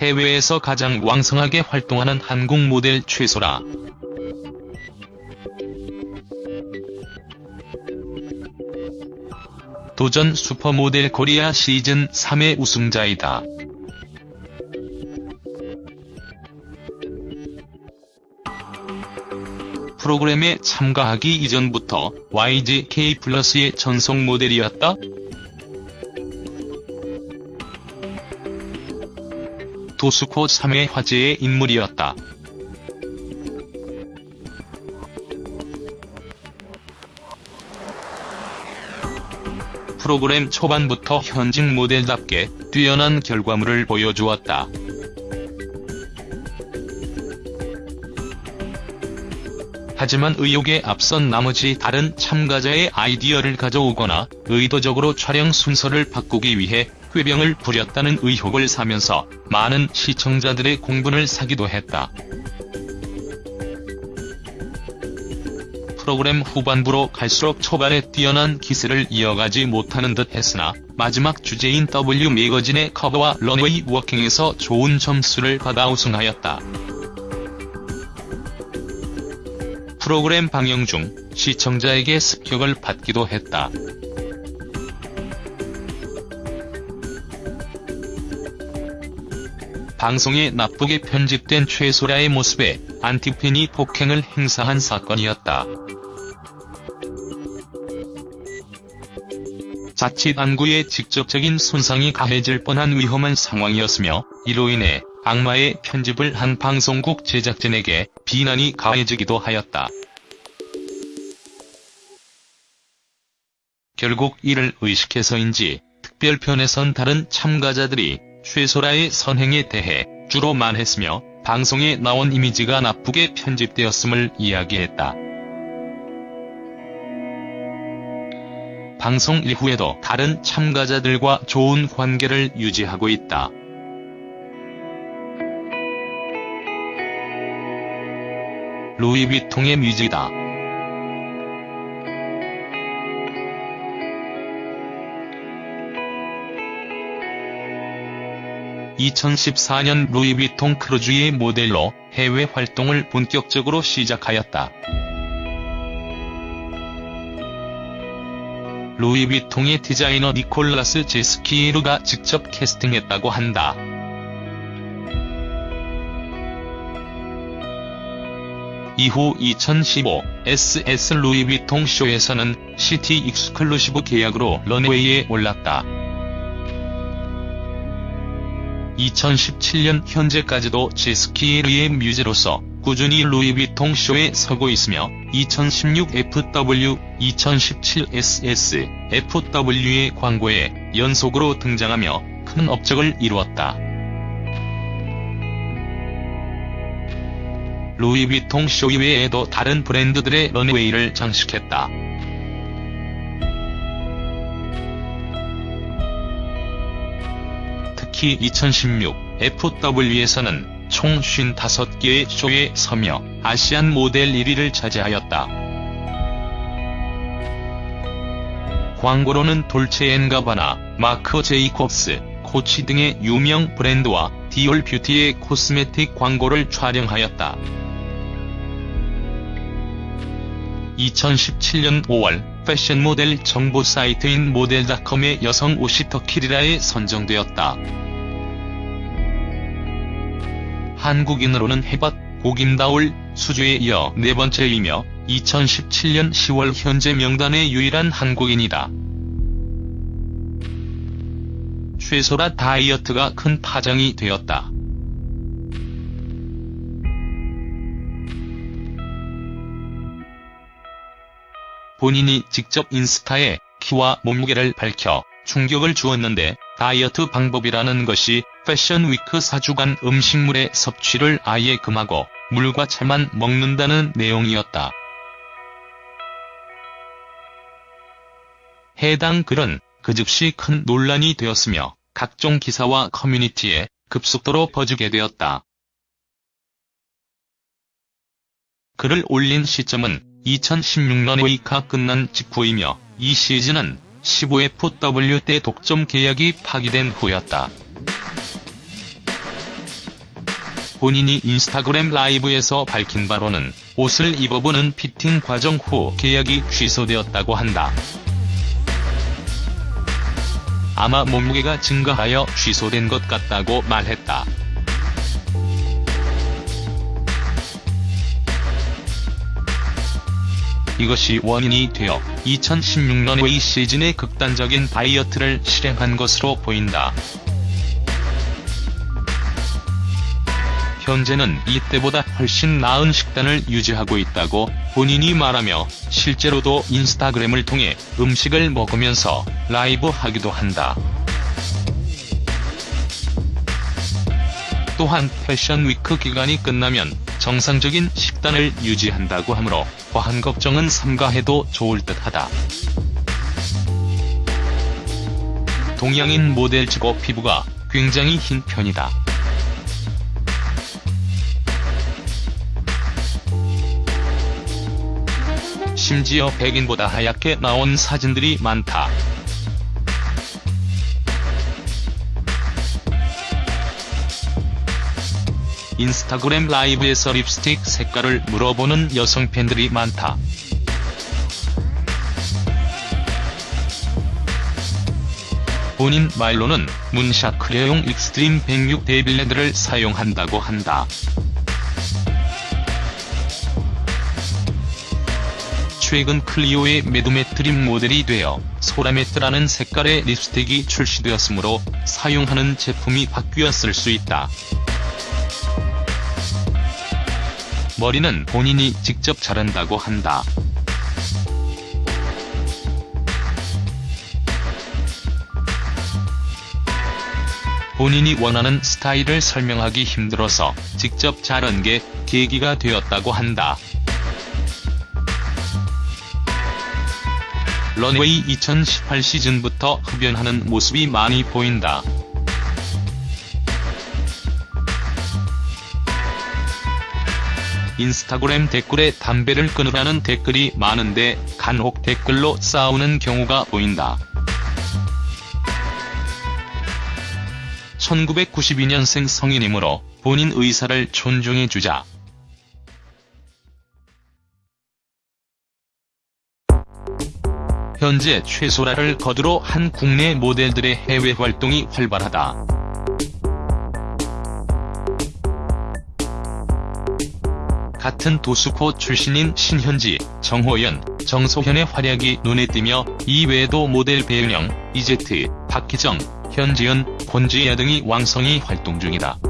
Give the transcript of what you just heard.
해외에서 가장 왕성하게 활동하는 한국 모델 최소라. 도전 슈퍼모델 코리아 시즌 3의 우승자이다. 프로그램에 참가하기 이전부터 YGK 플러스의 전속 모델이었다. 도스코 3회 화제의 인물이었다. 프로그램 초반부터 현직 모델답게 뛰어난 결과물을 보여주었다. 하지만 의혹에 앞선 나머지 다른 참가자의 아이디어를 가져오거나 의도적으로 촬영 순서를 바꾸기 위해 꾀병을 부렸다는 의혹을 사면서 많은 시청자들의 공분을 사기도 했다. 프로그램 후반부로 갈수록 초반에 뛰어난 기세를 이어가지 못하는 듯 했으나 마지막 주제인 W 매거진의 커버와 런웨이 워킹에서 좋은 점수를 받아 우승하였다. 프로그램 방영 중 시청자에게 습격을 받기도 했다. 방송에 나쁘게 편집된 최소라의 모습에 안티팬이 폭행을 행사한 사건이었다. 자칫 안구에 직접적인 손상이 가해질 뻔한 위험한 상황이었으며 이로 인해 악마의 편집을 한 방송국 제작진에게 비난이 가해지기도 하였다. 결국 이를 의식해서인지 특별편에선 다른 참가자들이 최소라의 선행에 대해 주로 말했으며 방송에 나온 이미지가 나쁘게 편집되었음을 이야기했다. 방송 이후에도 다른 참가자들과 좋은 관계를 유지하고 있다. 루이비통의 뮤직이다. 2014년 루이비통 크루즈의 모델로 해외 활동을 본격적으로 시작하였다. 루이비통의 디자이너 니콜라스 제스키에르가 직접 캐스팅했다고 한다. 이후 2015 SS 루이비통 쇼에서는 city exclusive 계약으로 runway에 올랐다. 2017년 현재까지도 제스키르의 뮤즈로서 꾸준히 루이비통 쇼에 서고 있으며 2016 FW, 2017 SS, FW의 광고에 연속으로 등장하며 큰 업적을 이루었다. 루이비통 쇼 이외에도 다른 브랜드들의 런웨이를 장식했다. 특히 2016 FW에서는 총 55개의 쇼에 서며 아시안 모델 1위를 차지하였다. 광고로는 돌체앤가바나, 마크 제이콥스, 코치 등의 유명 브랜드와 디올 뷰티의 코스메틱 광고를 촬영하였다. 2017년 5월 패션 모델 정보 사이트인 모델닷컴의 여성 옷이 터키리라에 선정되었다. 한국인으로는 해밭, 고김다울, 수주에 이어 네 번째이며 2017년 10월 현재 명단의 유일한 한국인이다. 최소라 다이어트가 큰 파장이 되었다. 본인이 직접 인스타에 키와 몸무게를 밝혀 충격을 주었는데 다이어트 방법이라는 것이 패션 위크 4주간 음식물의 섭취를 아예 금하고 물과 차만 먹는다는 내용이었다. 해당 글은 그 즉시 큰 논란이 되었으며 각종 기사와 커뮤니티에 급속도로 퍼지게 되었다. 글을 올린 시점은 2016년 웨이카 끝난 직후이며 이 시즌은 15FW 때 독점 계약이 파기된 후였다. 본인이 인스타그램 라이브에서 밝힌 바로는 옷을 입어보는 피팅 과정 후 계약이 취소되었다고 한다. 아마 몸무게가 증가하여 취소된 것 같다고 말했다. 이것이 원인이 되어 2016년 웨이 시즌의 극단적인 다이어트를 실행한 것으로 보인다. 현재는 이때보다 훨씬 나은 식단을 유지하고 있다고 본인이 말하며 실제로도 인스타그램을 통해 음식을 먹으면서 라이브 하기도 한다. 또한 패션 위크 기간이 끝나면 정상적인 식단을 유지한다고 하므로 과한 걱정은 삼가해도 좋을 듯하다. 동양인 모델 치고 피부가 굉장히 흰 편이다. 심지어 백인보다 하얗게 나온 사진들이 많다. 인스타그램 라이브에서 립스틱 색깔을 물어보는 여성 팬들이 많다. 본인 말로는 문샷 크레용 익스트림 106 데빌레드를 사용한다고 한다. 최근 클리오의 매드매트립 모델이 되어 소라매트라는 색깔의 립스틱이 출시되었으므로 사용하는 제품이 바뀌었을 수 있다. 머리는 본인이 직접 자른다고 한다. 본인이 원하는 스타일을 설명하기 힘들어서 직접 자른 게 계기가 되었다고 한다. 런웨이 2018 시즌부터 흡연하는 모습이 많이 보인다. 인스타그램 댓글에 담배를 끊으라는 댓글이 많은데 간혹 댓글로 싸우는 경우가 보인다. 1992년생 성인이므로 본인 의사를 존중해주자. 현재 최소라를 거두로 한 국내 모델들의 해외 활동이 활발하다. 같은 도수코 출신인 신현지, 정호연, 정소현의 활약이 눈에 띄며 이 외에도 모델 배은영, 이제트, 박희정, 현지연, 권지야 등이 왕성히 활동 중이다.